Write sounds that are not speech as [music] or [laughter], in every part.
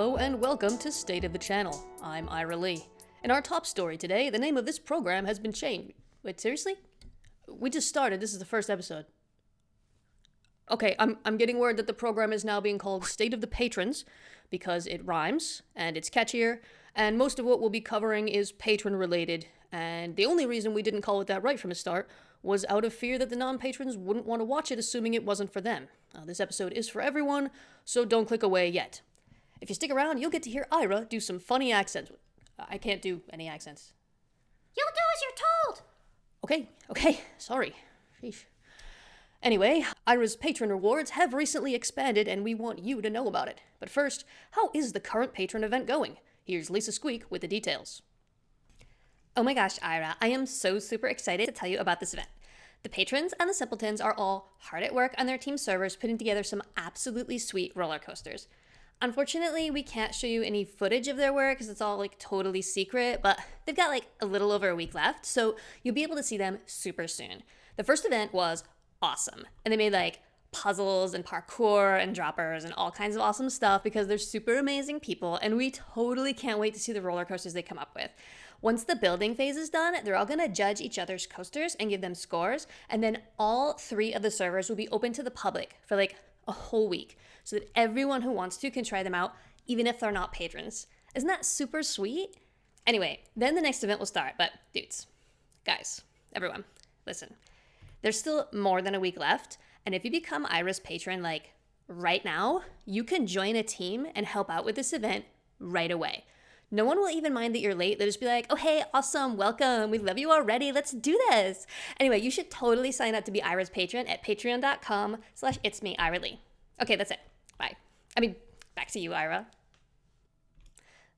Hello and welcome to State of the Channel. I'm Ira Lee. In our top story today, the name of this program has been changed. Wait, seriously? We just started. This is the first episode. Okay, I'm, I'm getting word that the program is now being called State of the Patrons because it rhymes and it's catchier, and most of what we'll be covering is patron related. And the only reason we didn't call it that right from the start was out of fear that the non patrons wouldn't want to watch it, assuming it wasn't for them. Uh, this episode is for everyone, so don't click away yet. If you stick around, you'll get to hear Ira do some funny accents. I can't do any accents. You'll do as you're told. Okay, okay, sorry. Sheesh. Anyway, Ira's patron rewards have recently expanded and we want you to know about it. But first, how is the current patron event going? Here's Lisa Squeak with the details. Oh my gosh, Ira, I am so super excited to tell you about this event. The patrons and the simpletons are all hard at work on their team servers putting together some absolutely sweet roller coasters. Unfortunately, we can't show you any footage of their work because it's all like totally secret, but they've got like a little over a week left, so you'll be able to see them super soon. The first event was awesome, and they made like puzzles and parkour and droppers and all kinds of awesome stuff because they're super amazing people, and we totally can't wait to see the roller coasters they come up with. Once the building phase is done, they're all to judge each other's coasters and give them scores, and then all three of the servers will be open to the public for like a whole week so that everyone who wants to can try them out, even if they're not patrons. Isn't that super sweet? Anyway, then the next event will start, but dudes, guys, everyone, listen. There's still more than a week left, and if you become Ira's patron like right now, you can join a team and help out with this event right away. No one will even mind that you're late. They'll just be like, oh, hey, awesome, welcome. We love you already. Let's do this. Anyway, you should totally sign up to be Ira's patron at patreon.com slash it's me, Ira Lee. Okay, that's it. Bye. I mean, back to you, Ira.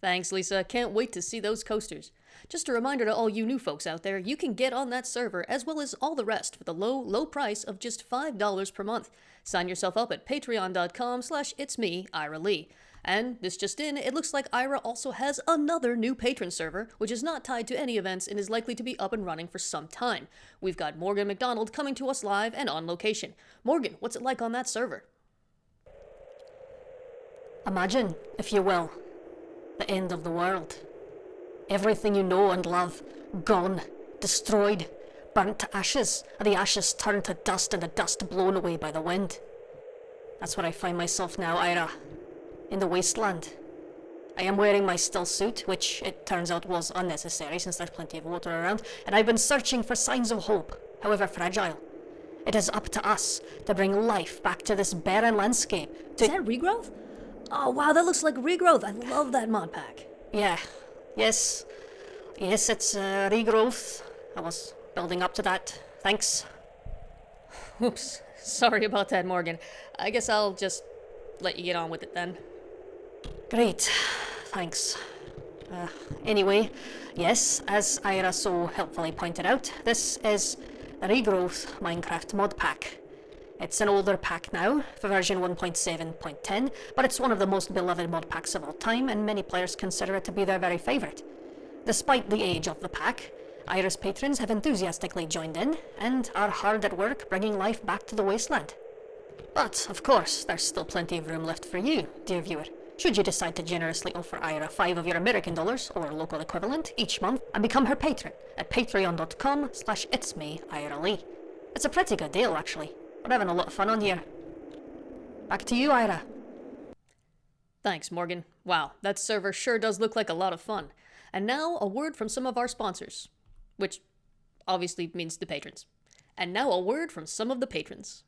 Thanks, Lisa. Can't wait to see those coasters. Just a reminder to all you new folks out there, you can get on that server as well as all the rest for the low, low price of just $5 per month. Sign yourself up at patreon.com slash it's me, Ira Lee. And this just in, it looks like Ira also has another new patron server, which is not tied to any events and is likely to be up and running for some time. We've got Morgan McDonald coming to us live and on location. Morgan, what's it like on that server? Imagine, if you will, the end of the world. Everything you know and love, gone, destroyed, burnt to ashes, and the ashes turned to dust and the dust blown away by the wind. That's where I find myself now, Ira in the wasteland. I am wearing my still suit, which it turns out was unnecessary since there's plenty of water around, and I've been searching for signs of hope, however fragile. It is up to us to bring life back to this barren landscape. To is that regrowth? Oh wow, that looks like regrowth. I love that mod pack. Yeah, yes, yes, it's uh, regrowth. I was building up to that. Thanks. [laughs] Oops, sorry about that, Morgan. I guess I'll just let you get on with it then. Great, thanks. Uh, anyway, yes, as Ira so helpfully pointed out, this is the Regrowth Minecraft mod pack. It's an older pack now, for version 1.7.10, but it's one of the most beloved mod packs of all time, and many players consider it to be their very favourite. Despite the age of the pack, Ira's patrons have enthusiastically joined in, and are hard at work bringing life back to the wasteland. But, of course, there's still plenty of room left for you, dear viewer should you decide to generously offer Ira 5 of your American dollars, or local equivalent, each month, and become her patron at patreon.com slash it's me, Ira Lee. It's a pretty good deal, actually. We're having a lot of fun on here. Back to you, Ira. Thanks, Morgan. Wow, that server sure does look like a lot of fun. And now, a word from some of our sponsors. Which obviously means the patrons. And now a word from some of the patrons.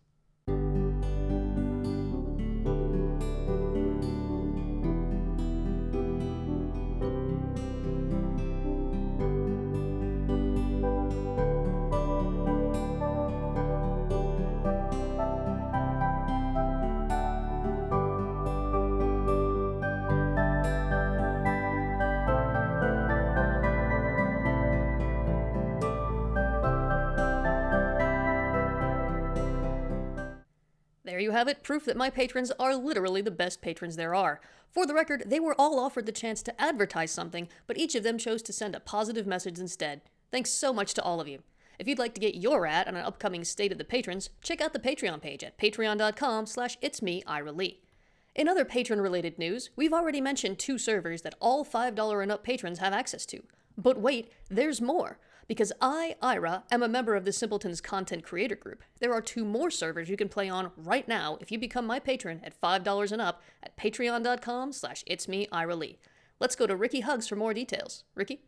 There you have it, proof that my patrons are literally the best patrons there are. For the record, they were all offered the chance to advertise something, but each of them chose to send a positive message instead. Thanks so much to all of you. If you'd like to get your ad on an upcoming State of the Patrons, check out the Patreon page at patreon.com slash it's me, Ira Lee. In other patron related news, we've already mentioned two servers that all $5 and up patrons have access to. But wait, there's more. Because I, Ira, am a member of the Simpletons content creator group, there are two more servers you can play on right now if you become my patron at $5 and up at patreon.com slash it's me, Ira Lee. Let's go to Ricky Hugs for more details. Ricky?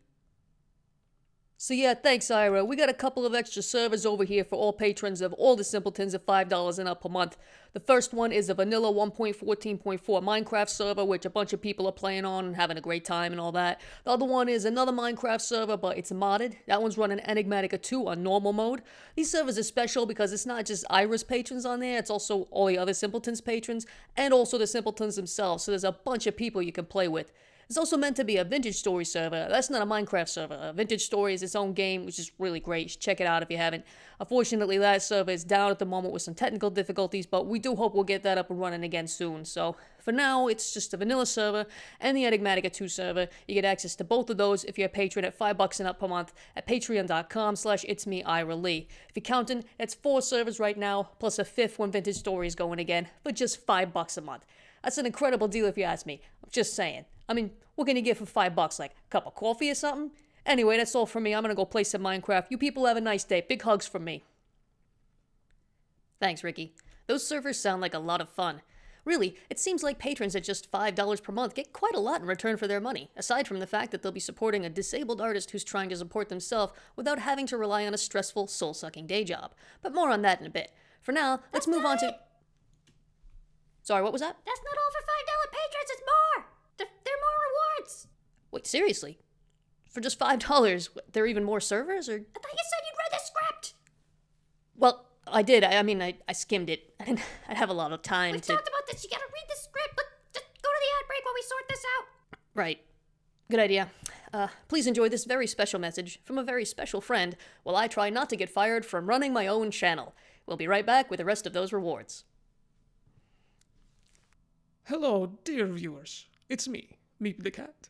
So yeah, thanks, Ira. We got a couple of extra servers over here for all patrons of all the Simpletons at $5 and up per month. The first one is a vanilla 1.14.4 Minecraft server, which a bunch of people are playing on and having a great time and all that. The other one is another Minecraft server, but it's modded. That one's running Enigmatica 2 on normal mode. These servers are special because it's not just Ira's patrons on there, it's also all the other Simpletons patrons, and also the Simpletons themselves, so there's a bunch of people you can play with. It's also meant to be a Vintage Story server. That's not a Minecraft server. Vintage Story is its own game, which is really great. check it out if you haven't. Unfortunately, that server is down at the moment with some technical difficulties, but we do hope we'll get that up and running again soon. So for now, it's just a vanilla server and the Enigmatica 2 server. You get access to both of those if you're a patron at 5 bucks and up per month at patreon.com slash it's. If you're counting, it's four servers right now, plus a fifth when Vintage Story is going again, for just 5 bucks a month. That's an incredible deal if you ask me. I'm just saying. I mean, what can you get for five bucks? Like a cup of coffee or something? Anyway, that's all from me. I'm gonna go play some Minecraft. You people have a nice day. Big hugs from me. Thanks, Ricky. Those servers sound like a lot of fun. Really, it seems like patrons at just $5 per month get quite a lot in return for their money, aside from the fact that they'll be supporting a disabled artist who's trying to support themselves without having to rely on a stressful, soul sucking day job. But more on that in a bit. For now, let's That's move on to. Sorry, what was that? That's not all for $5 patrons, it's more! There, there are more rewards! Wait, seriously? For just $5, there are even more servers? Or. I thought you said you'd read the script! Well, I did. I, I mean, I, I skimmed it. [laughs] I didn't I'd have a lot of time We to. talked about this, you gotta read the script, but just go to the ad break while we sort this out. Right. Good idea. Uh, please enjoy this very special message from a very special friend while I try not to get fired from running my own channel. We'll be right back with the rest of those rewards. Hello, dear viewers. It's me, Meep the Cat.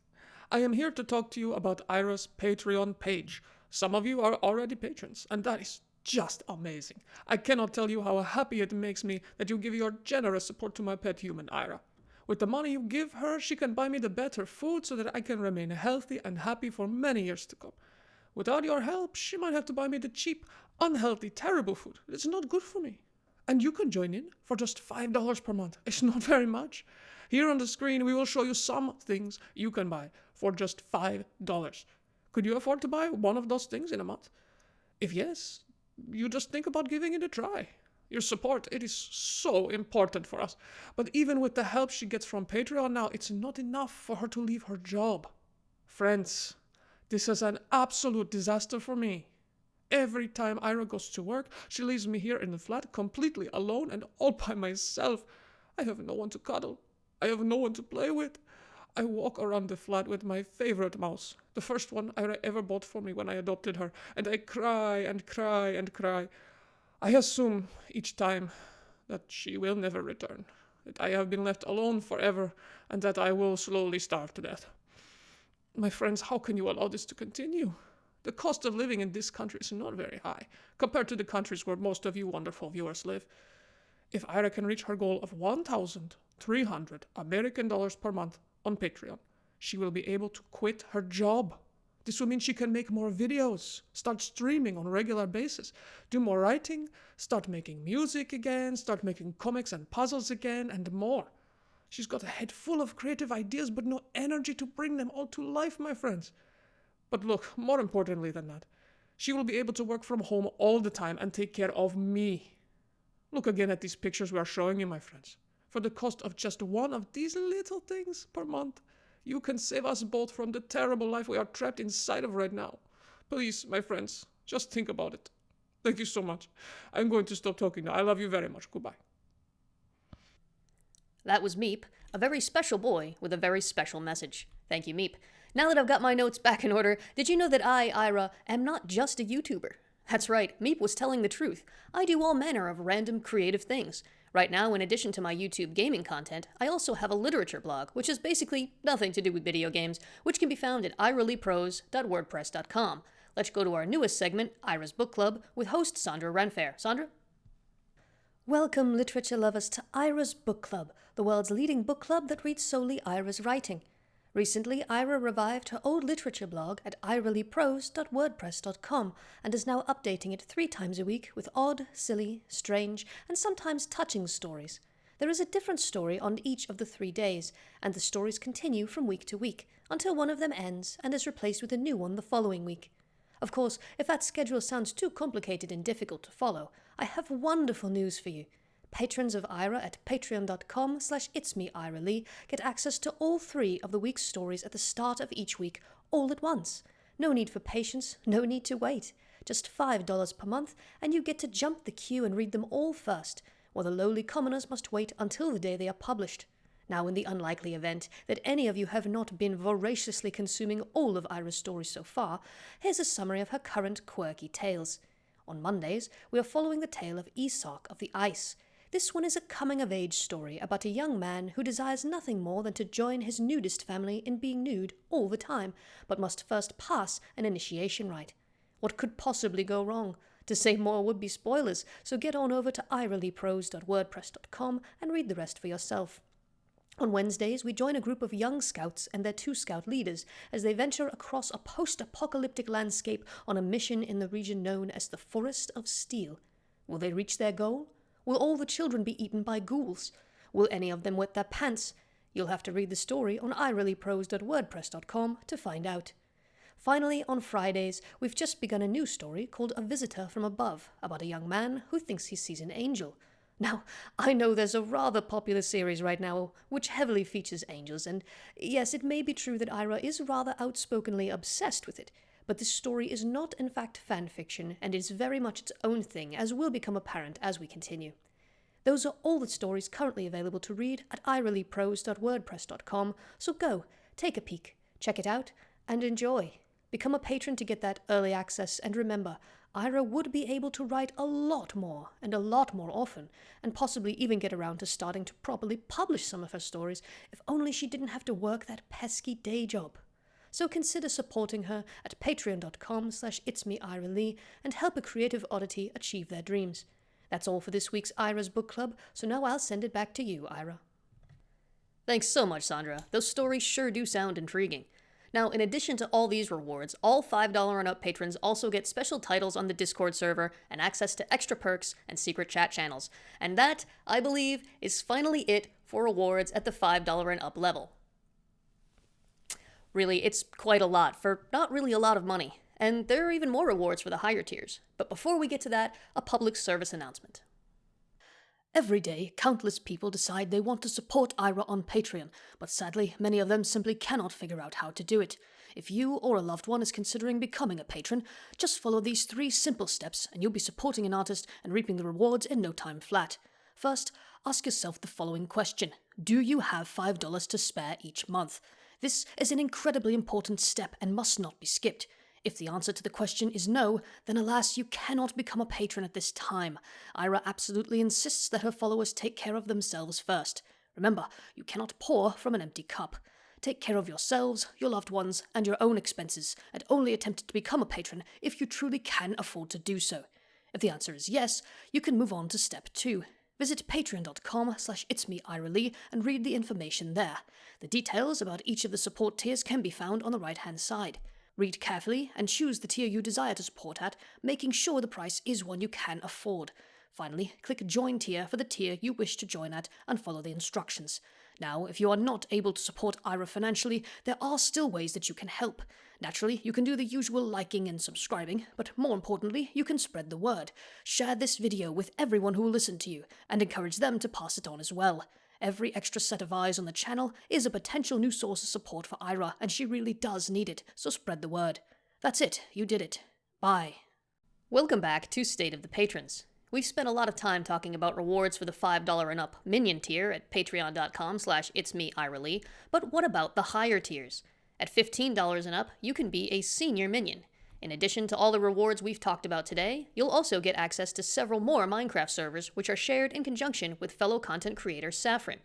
I am here to talk to you about Ira's Patreon page. Some of you are already patrons, and that is just amazing. I cannot tell you how happy it makes me that you give your generous support to my pet human, Ira. With the money you give her, she can buy me the better food so that I can remain healthy and happy for many years to come. Without your help, she might have to buy me the cheap, unhealthy, terrible food. It's not good for me. And you can join in for just $5 per month. It's not [laughs] very much. Here on the screen, we will show you some things you can buy for just $5. Could you afford to buy one of those things in a month? If yes, you just think about giving it a try. Your support, it is so important for us. But even with the help she gets from Patreon now, it's not enough for her to leave her job. Friends, this is an absolute disaster for me. Every time Ira goes to work, she leaves me here in the flat completely alone and all by myself. I have no one to cuddle. I have no one to play with. I walk around the flat with my favorite mouse, the first one Ira ever bought for me when I adopted her, and I cry and cry and cry. I assume each time that she will never return, that I have been left alone forever, and that I will slowly starve to death. My friends, how can you allow this to continue? The cost of living in this country is not very high compared to the countries where most of you wonderful viewers live. If Ira can reach her goal of 1,300 American dollars per month on Patreon, she will be able to quit her job. This will mean she can make more videos, start streaming on a regular basis, do more writing, start making music again, start making comics and puzzles again, and more. She's got a head full of creative ideas, but no energy to bring them all to life, my friends. But look, more importantly than that, she will be able to work from home all the time and take care of me. Look again at these pictures we are showing you, my friends. For the cost of just one of these little things per month, you can save us both from the terrible life we are trapped inside of right now. Please, my friends, just think about it. Thank you so much. I'm going to stop talking now. I love you very much. Goodbye. That was Meep, a very special boy with a very special message. Thank you, Meep. Now that I've got my notes back in order, did you know that I, Ira, am not just a YouTuber? That's right, Meep was telling the truth. I do all manner of random creative things. Right now, in addition to my YouTube gaming content, I also have a literature blog, which is basically nothing to do with video games, which can be found at iraleeprose.wordpress.com. Let's go to our newest segment, Ira's Book Club, with host Sandra Renfair. Sandra? Welcome, literature lovers, to Ira's Book Club, the world's leading book club that reads solely Ira's writing. Recently, Ira revived her old literature blog at iraleeprose.wordpress.com and is now updating it three times a week with odd, silly, strange, and sometimes touching stories. There is a different story on each of the three days, and the stories continue from week to week until one of them ends and is replaced with a new one the following week. Of course, if that schedule sounds too complicated and difficult to follow, I have wonderful news for you. Patrons of Ira at patreon.com slash itsmeiralee get access to all three of the week's stories at the start of each week, all at once. No need for patience, no need to wait. Just $5 per month, and you get to jump the queue and read them all first, while the lowly commoners must wait until the day they are published. Now, in the unlikely event that any of you have not been voraciously consuming all of Ira's stories so far, here's a summary of her current quirky tales. On Mondays, we are following the tale of Isak of the Ice. This one is a coming of age story about a young man who desires nothing more than to join his nudist family in being nude all the time, but must first pass an initiation rite. What could possibly go wrong? To say more would be spoilers, so get on over to iraleeprose.wordpress.com and read the rest for yourself. On Wednesdays, we join a group of young scouts and their two scout leaders as they venture across a post apocalyptic landscape on a mission in the region known as the Forest of Steel. Will they reach their goal? Will all the children be eaten by ghouls? Will any of them wet their pants? You'll have to read the story on iraleeprose.wordpress.com to find out. Finally, on Fridays, we've just begun a new story called A Visitor from Above about a young man who thinks he sees an angel. Now, I know there's a rather popular series right now which heavily features angels, and yes, it may be true that Ira is rather outspokenly obsessed with it, but this story is not in fact fan fiction and is very much its own thing, as will become apparent as we continue. Those are all the stories currently available to read at iraleeprose.wordpress.com, so go, take a peek, check it out, and enjoy. Become a patron to get that early access, and remember, Ira would be able to write a lot more and a lot more often, and possibly even get around to starting to properly publish some of her stories if only she didn't have to work that pesky day job. So consider supporting her at patreon.com slash itsmeiralee and help a creative oddity achieve their dreams. That's all for this week's Ira's Book Club, so now I'll send it back to you, Ira. Thanks so much, Sandra. Those stories sure do sound intriguing. Now, in addition to all these rewards, all $5 and up patrons also get special titles on the Discord server and access to extra perks and secret chat channels. And that, I believe, is finally it for rewards at the $5 and up level. Really, it's quite a lot for not really a lot of money. And there are even more rewards for the higher tiers. But before we get to that, a public service announcement. Every day, countless people decide they want to support Ira on Patreon, but sadly, many of them simply cannot figure out how to do it. If you or a loved one is considering becoming a patron, just follow these three simple steps and you'll be supporting an artist and reaping the rewards in no time flat. First, ask yourself the following question Do you have $5 to spare each month? This is an incredibly important step and must not be skipped. If the answer to the question is no, then alas, you cannot become a patron at this time. Ira absolutely insists that her followers take care of themselves first. Remember, you cannot pour from an empty cup. Take care of yourselves, your loved ones, and your own expenses, and only attempt to become a patron if you truly can afford to do so. If the answer is yes, you can move on to step two. Visit patreon.com slash itsmeiralee and read the information there. The details about each of the support tiers can be found on the right-hand side. Read carefully and choose the tier you desire to support at, making sure the price is one you can afford. Finally, click Join Tier for the tier you wish to join at and follow the instructions. Now, if you are not able to support Ira financially, there are still ways that you can help. Naturally, you can do the usual liking and subscribing, but more importantly, you can spread the word. Share this video with everyone who will listen to you, and encourage them to pass it on as well. Every extra set of eyes on the channel is a potential new source of support for Ira, and she really does need it, so spread the word. That's it, you did it. Bye. Welcome back to State of the Patrons. We've spent a lot of time talking about rewards for the $5 and up minion tier at patreon.com slash itsmeiralee, but what about the higher tiers? At $15 and up, you can be a senior minion. In addition to all the rewards we've talked about today, you'll also get access to several more Minecraft servers which are shared in conjunction with fellow content creator Saffron.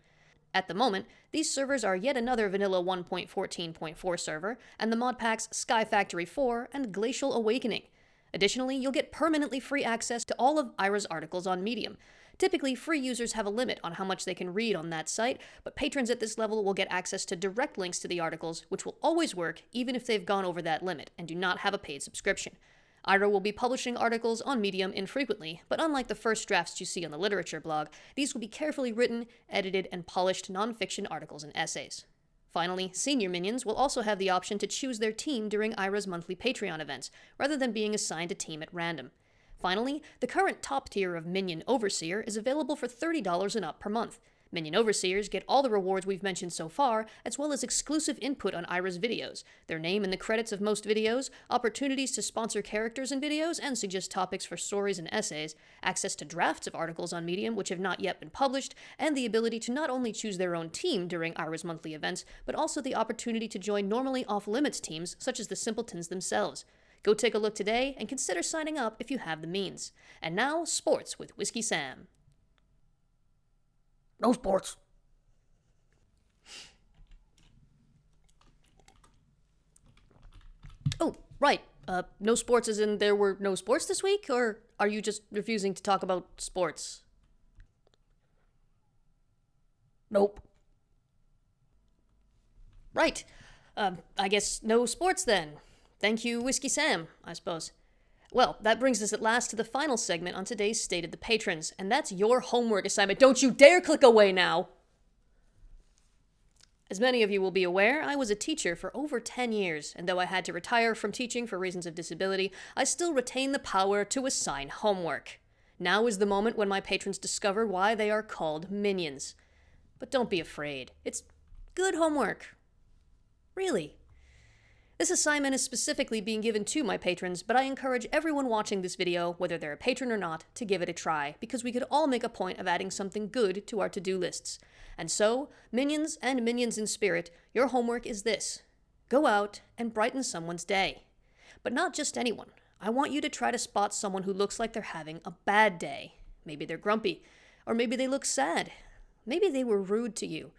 At the moment, these servers are yet another Vanilla 1.14.4 server, and the mod packs Sky Factory 4 and Glacial Awakening. Additionally, you'll get permanently free access to all of Ira's articles on Medium. Typically, free users have a limit on how much they can read on that site, but patrons at this level will get access to direct links to the articles, which will always work even if they've gone over that limit and do not have a paid subscription. Ira will be publishing articles on Medium infrequently, but unlike the first drafts you see on the literature blog, these will be carefully written, edited, and polished nonfiction articles and essays. Finally, senior minions will also have the option to choose their team during Ira's monthly Patreon events, rather than being assigned a team at random. Finally, the current top tier of Minion Overseer is available for $30 and up per month. Minion Overseers get all the rewards we've mentioned so far, as well as exclusive input on Ira's videos, their name in the credits of most videos, opportunities to sponsor characters in videos and suggest topics for stories and essays, access to drafts of articles on Medium which have not yet been published, and the ability to not only choose their own team during Ira's monthly events, but also the opportunity to join normally off limits teams such as the Simpletons themselves. Go take a look today and consider signing up if you have the means. And now, sports with Whiskey Sam. No sports. Oh, right. Uh, no sports as in there were no sports this week? Or are you just refusing to talk about sports? Nope. Right. Um, I guess no sports then. Thank you, Whiskey Sam, I suppose. Well, that brings us at last to the final segment on today's State of the Patrons, and that's your homework assignment. Don't you dare click away now! As many of you will be aware, I was a teacher for over 10 years, and though I had to retire from teaching for reasons of disability, I still retain the power to assign homework. Now is the moment when my patrons discover why they are called minions. But don't be afraid. It's good homework. Really. This assignment is specifically being given to my patrons, but I encourage everyone watching this video, whether they're a patron or not, to give it a try, because we could all make a point of adding something good to our to-do lists. And so, minions and minions in spirit, your homework is this. Go out and brighten someone's day. But not just anyone. I want you to try to spot someone who looks like they're having a bad day. Maybe they're grumpy, or maybe they look sad. Maybe they were rude to you.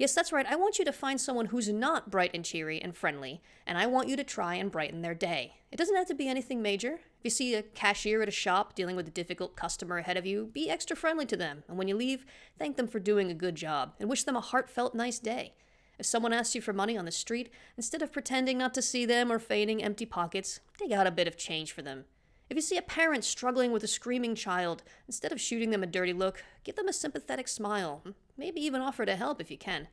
Yes, that's right. I want you to find someone who's not bright and cheery and friendly, and I want you to try and brighten their day. It doesn't have to be anything major. If you see a cashier at a shop dealing with a difficult customer ahead of you, be extra friendly to them, and when you leave, thank them for doing a good job and wish them a heartfelt nice day. If someone asks you for money on the street, instead of pretending not to see them or feigning empty pockets, dig out a bit of change for them. If you see a parent struggling with a screaming child, instead of shooting them a dirty look, give them a sympathetic smile. Maybe even offer to help if you can.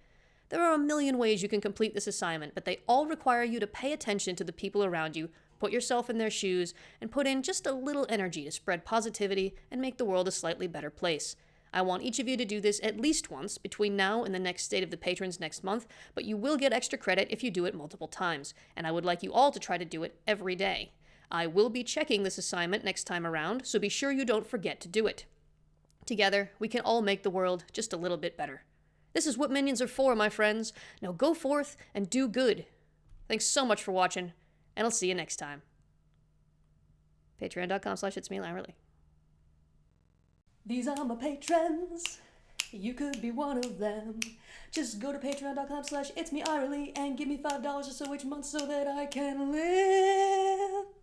There are a million ways you can complete this assignment, but they all require you to pay attention to the people around you, put yourself in their shoes, and put in just a little energy to spread positivity and make the world a slightly better place. I want each of you to do this at least once between now and the next State of the Patrons next month, but you will get extra credit if you do it multiple times, and I would like you all to try to do it every day. I will be checking this assignment next time around, so be sure you don't forget to do it. Together, we can all make the world just a little bit better. This is what minions are for, my friends. Now go forth and do good. Thanks so much for watching, and I'll see you next time. Patreon.com slash it's me, Ira Lee. These are my patrons. You could be one of them. Just go to patreon.com slash it's me, Ira Lee, and give me $5 or so each month so that I can live.